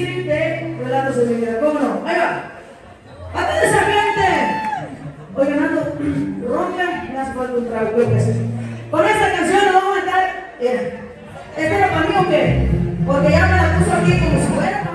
de relatos de mi vida. ¿Cómo no? Ahí va. ¡A toda esa gente! Oye, Nando, ronca, me hace falta un trago, creo que sí. Con esta canción nos vamos a estar. ¿Esta era para mí o qué? Porque ya me la puso aquí como si fuera.